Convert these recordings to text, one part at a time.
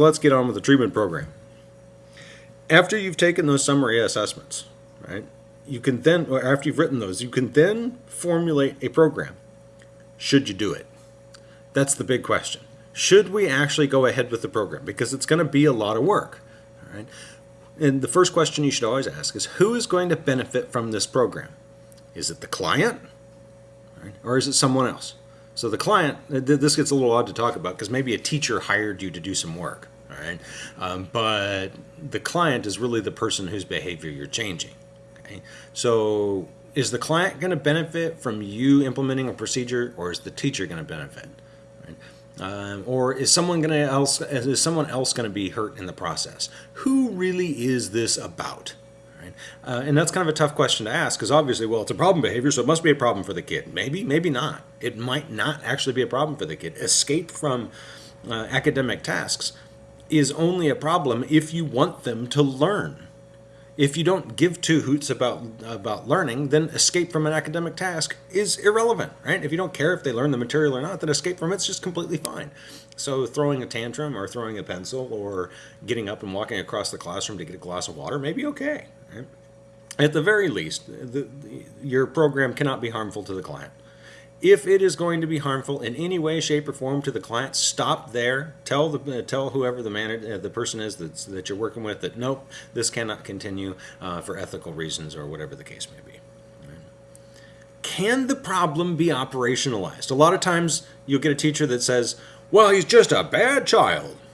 So let's get on with the treatment program. After you've taken those summary assessments, right, you can then, or after you've written those, you can then formulate a program. Should you do it? That's the big question. Should we actually go ahead with the program? Because it's going to be a lot of work. All right. And the first question you should always ask is who is going to benefit from this program? Is it the client? Right? Or is it someone else? So the client, this gets a little odd to talk about because maybe a teacher hired you to do some work, all right? Um, but the client is really the person whose behavior you're changing. Okay? So is the client going to benefit from you implementing a procedure, or is the teacher going to benefit? Right? Um, or is someone going to else is someone else going to be hurt in the process? Who really is this about? Uh, and that's kind of a tough question to ask because obviously, well, it's a problem behavior, so it must be a problem for the kid. Maybe, maybe not. It might not actually be a problem for the kid. Escape from uh, academic tasks is only a problem if you want them to learn. If you don't give two hoots about about learning, then escape from an academic task is irrelevant, right? If you don't care if they learn the material or not, then escape from it's just completely fine. So throwing a tantrum or throwing a pencil or getting up and walking across the classroom to get a glass of water may be okay. Right? At the very least, the, the, your program cannot be harmful to the client. If it is going to be harmful in any way, shape, or form to the client, stop there. Tell the uh, tell whoever the manager, uh, the person is that's, that you're working with that nope, this cannot continue uh, for ethical reasons or whatever the case may be. Can the problem be operationalized? A lot of times you'll get a teacher that says, "Well, he's just a bad child."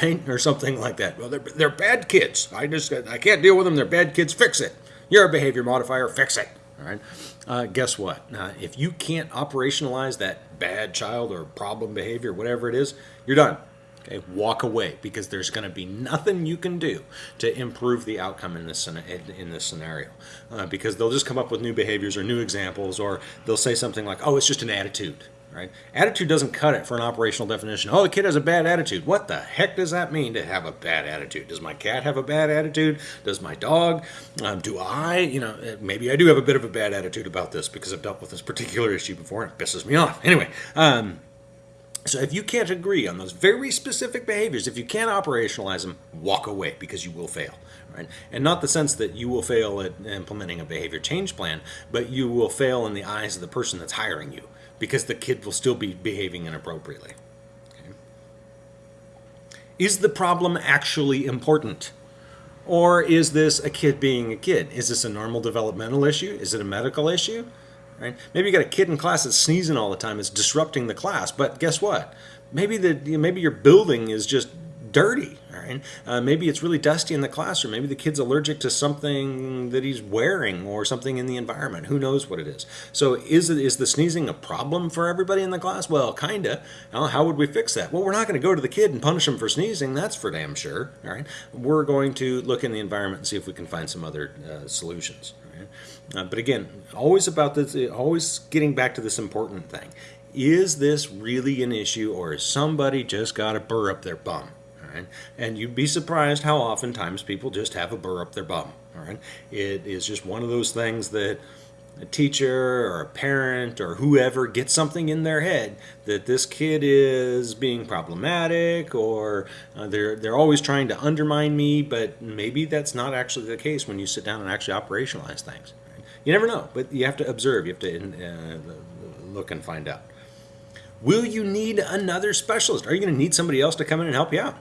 Right, or something like that. Well, they're, they're bad kids. I just I can't deal with them. They're bad kids. Fix it. You're a behavior modifier. Fix it. All right. Uh, guess what? Uh, if you can't operationalize that bad child or problem behavior, whatever it is, you're done. Okay, walk away because there's going to be nothing you can do to improve the outcome in this in this scenario. Uh, because they'll just come up with new behaviors or new examples, or they'll say something like, "Oh, it's just an attitude." Right? Attitude doesn't cut it for an operational definition. Oh, the kid has a bad attitude. What the heck does that mean to have a bad attitude? Does my cat have a bad attitude? Does my dog? Um, do I? You know, eh, maybe I do have a bit of a bad attitude about this because I've dealt with this particular issue before and it pisses me off. Anyway, um, so if you can't agree on those very specific behaviors, if you can't operationalize them, walk away because you will fail. Right? And not the sense that you will fail at implementing a behavior change plan, but you will fail in the eyes of the person that's hiring you because the kid will still be behaving inappropriately. Okay. Is the problem actually important? Or is this a kid being a kid? Is this a normal developmental issue? Is it a medical issue? Right? Maybe you got a kid in class that's sneezing all the time. It's disrupting the class. But guess what? Maybe the maybe your building is just dirty. Right? Uh, maybe it's really dusty in the classroom. Maybe the kid's allergic to something that he's wearing or something in the environment. Who knows what it is? So is it, is the sneezing a problem for everybody in the class? Well, kinda. Well, how would we fix that? Well, we're not going to go to the kid and punish him for sneezing. That's for damn sure. All right. We're going to look in the environment and see if we can find some other uh, solutions. Uh, but again, always about this, always getting back to this important thing. Is this really an issue or has somebody just got a burr up their bum? Right? And you'd be surprised how oftentimes people just have a burr up their bum, all right? It is just one of those things that a teacher or a parent or whoever gets something in their head that this kid is being problematic or uh, they're they're always trying to undermine me but maybe that's not actually the case when you sit down and actually operationalize things you never know but you have to observe you have to uh, look and find out will you need another specialist are you going to need somebody else to come in and help you out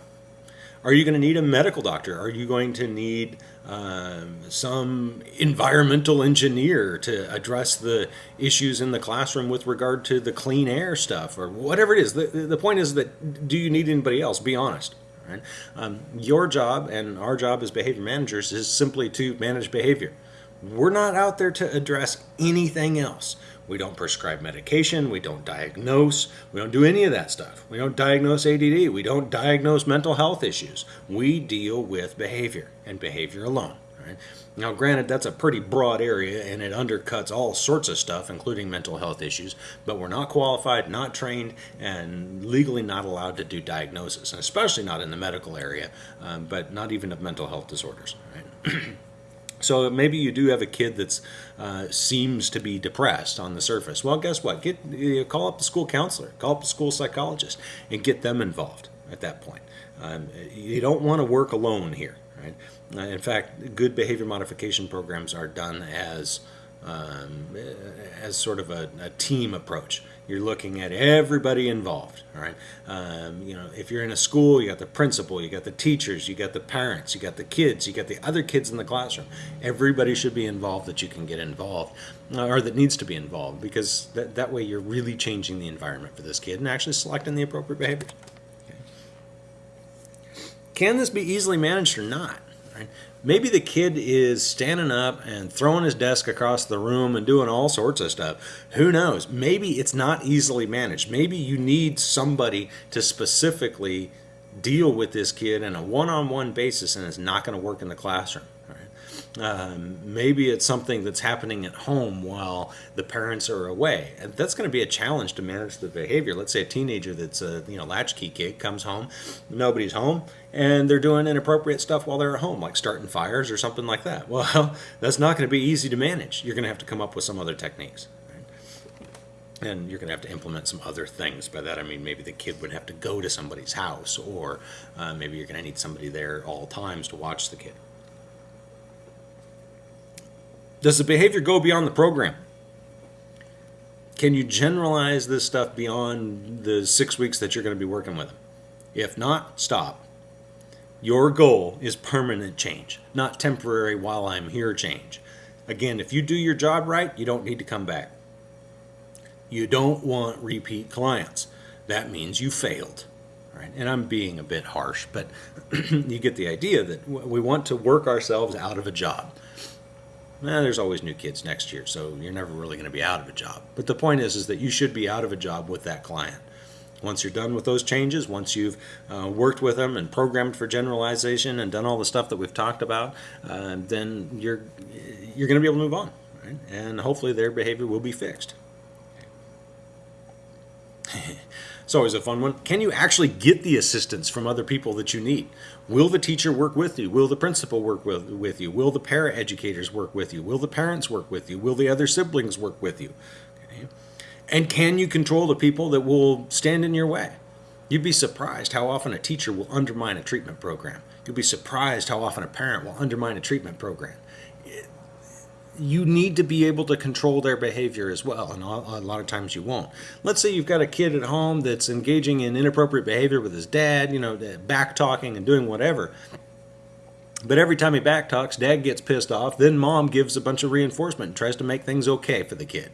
are you going to need a medical doctor? Are you going to need um, some environmental engineer to address the issues in the classroom with regard to the clean air stuff or whatever it is? The, the point is that do you need anybody else? Be honest. Right? Um, your job and our job as behavior managers is simply to manage behavior. We're not out there to address anything else. We don't prescribe medication. We don't diagnose. We don't do any of that stuff. We don't diagnose ADD. We don't diagnose mental health issues. We deal with behavior and behavior alone. Right? Now, granted, that's a pretty broad area and it undercuts all sorts of stuff, including mental health issues, but we're not qualified, not trained, and legally not allowed to do diagnosis, and especially not in the medical area, um, but not even of mental health disorders. Right? So maybe you do have a kid that uh, seems to be depressed on the surface. Well, guess what? Get call up the school counselor, call up the school psychologist, and get them involved at that point. Um, you don't want to work alone here, right? Uh, in fact, good behavior modification programs are done as um, as sort of a, a, team approach. You're looking at everybody involved. All right. Um, you know, if you're in a school, you got the principal, you got the teachers, you got the parents, you got the kids, you got the other kids in the classroom. Everybody should be involved that you can get involved, uh, or that needs to be involved, because that, that way you're really changing the environment for this kid and actually selecting the appropriate behaviors. Okay. Can this be easily managed or not? Right? Maybe the kid is standing up and throwing his desk across the room and doing all sorts of stuff. Who knows? Maybe it's not easily managed. Maybe you need somebody to specifically deal with this kid on a one on one basis and it's not going to work in the classroom. Um, maybe it's something that's happening at home while the parents are away. And that's going to be a challenge to manage the behavior. Let's say a teenager that's a you know latchkey kid comes home, nobody's home, and they're doing inappropriate stuff while they're at home, like starting fires or something like that. Well, that's not going to be easy to manage. You're going to have to come up with some other techniques. And you're going to have to implement some other things. By that I mean maybe the kid would have to go to somebody's house, or uh, maybe you're going to need somebody there all times to watch the kid. Does the behavior go beyond the program? Can you generalize this stuff beyond the six weeks that you're going to be working with them? If not, stop. Your goal is permanent change, not temporary while I'm here change. Again, if you do your job right, you don't need to come back. You don't want repeat clients. That means you failed. Right? And I'm being a bit harsh, but you get the idea that we want to work ourselves out of a job eh, there's always new kids next year, so you're never really going to be out of a job. But the point is, is that you should be out of a job with that client. Once you're done with those changes, once you've uh, worked with them and programmed for generalization and done all the stuff that we've talked about, uh, then you're you're going to be able to move on, right? and hopefully their behavior will be fixed. It's always a fun one. Can you actually get the assistance from other people that you need? Will the teacher work with you? Will the principal work with, with you? Will the para educators work with you? Will the parents work with you? Will the other siblings work with you? Okay. And can you control the people that will stand in your way? You'd be surprised how often a teacher will undermine a treatment program. You'd be surprised how often a parent will undermine a treatment program you need to be able to control their behavior as well, and a lot of times you won't. Let's say you've got a kid at home that's engaging in inappropriate behavior with his dad, you know, uh, back talking and doing whatever. But every time he back talks, dad gets pissed off, then mom gives a bunch of reinforcement and tries to make things okay for the kid.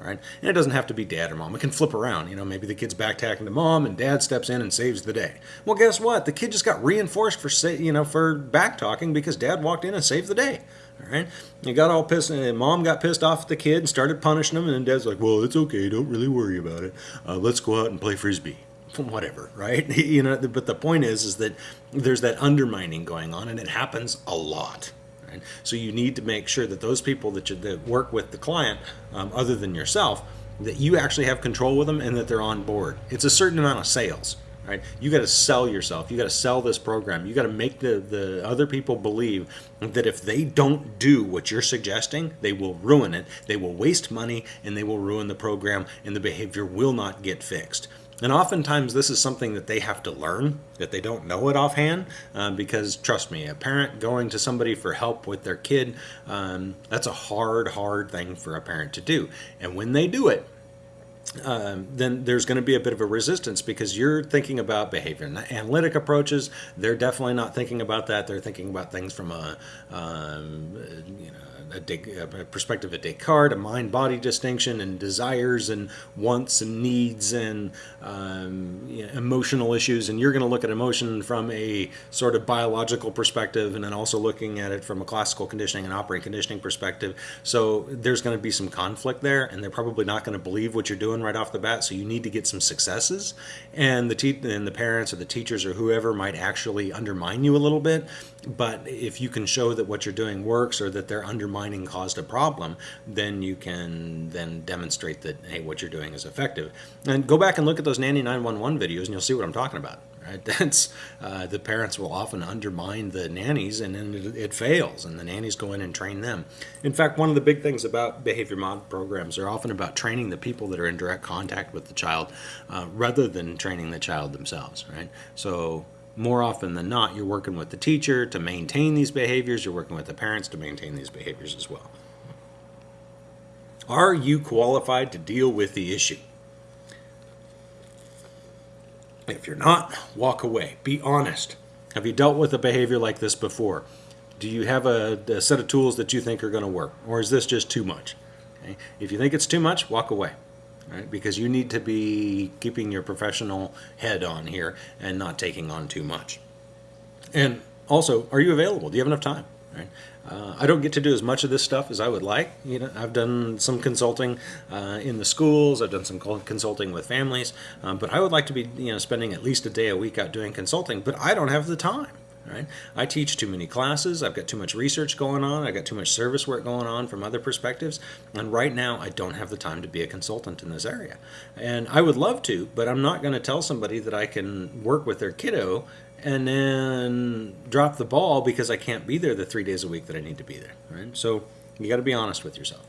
All right? And it doesn't have to be dad or mom. It can flip around. You know, maybe the kid's backtalking to mom and dad steps in and saves the day. Well, guess what? The kid just got reinforced for say, you know, for back talking because dad walked in and saved the day. All right, you got all pissed, and mom got pissed off at the kid and started punishing him. And then dad's like, "Well, it's okay. Don't really worry about it. Uh, let's go out and play frisbee." Whatever, right? you know. But the point is, is that there's that undermining going on, and it happens a lot. Right? So you need to make sure that those people that you that work with the client, um, other than yourself, that you actually have control with them and that they're on board. It's a certain amount of sales right? You got to sell yourself. You got to sell this program. You got to make the, the other people believe that if they don't do what you're suggesting, they will ruin it. They will waste money and they will ruin the program and the behavior will not get fixed. And oftentimes, this is something that they have to learn, that they don't know it offhand. Uh, because, trust me, a parent going to somebody for help with their kid, um, that's a hard, hard thing for a parent to do. And when they do it, um, then there's going to be a bit of a resistance because you're thinking about behavior analytic approaches. They're definitely not thinking about that. They're thinking about things from a, um, you know, a, a perspective of Descartes, a mind-body distinction, and desires and wants and needs and um, you know, emotional issues. And you're going to look at emotion from a sort of biological perspective, and then also looking at it from a classical conditioning and operant conditioning perspective. So there's going to be some conflict there, and they're probably not going to believe what you're doing right off the bat. So you need to get some successes, and the te- and the parents or the teachers or whoever might actually undermine you a little bit. But if you can show that what you're doing works or that they're undermining mining caused a problem, then you can then demonstrate that, hey, what you're doing is effective. And go back and look at those Nanny 911 videos and you'll see what I'm talking about. Right? That's uh, the parents will often undermine the nannies, and then it, it, fails, and the nannies go in and train them. In fact, one of the big things about behavior mod programs are often about training the people that are in direct contact with the child, uh, rather than training the child themselves. Right? So more often than not, you're working with the teacher to maintain these behaviors, you're working with the parents to maintain these behaviors as well. Are you qualified to deal with the issue? If you're not, walk away. Be honest. Have you dealt with a behavior like this before? Do you have a, a set of tools that you think are going to work? Or is this just too much? Okay? If you think it's too much, walk away. Right? Because you need to be keeping your professional head on here and not taking on too much. And also, are you available? Do you have enough time? Right? Uh, I don't get to do as much of this stuff as I would like. You know, I've done some consulting uh, in the schools. I've done some consulting with families, um, but I would like to be, you know, spending at least a day a week out doing consulting. But I don't have the time. Right? I teach too many classes. I've got too much research going on. I've got too much service work going on from other perspectives. And right now, I don't have the time to be a consultant in this area. And I would love to, but I'm not going to tell somebody that I can work with their kiddo and then drop the ball because I can't be there the three days a week that I need to be there. Right? So you got to be honest with yourself.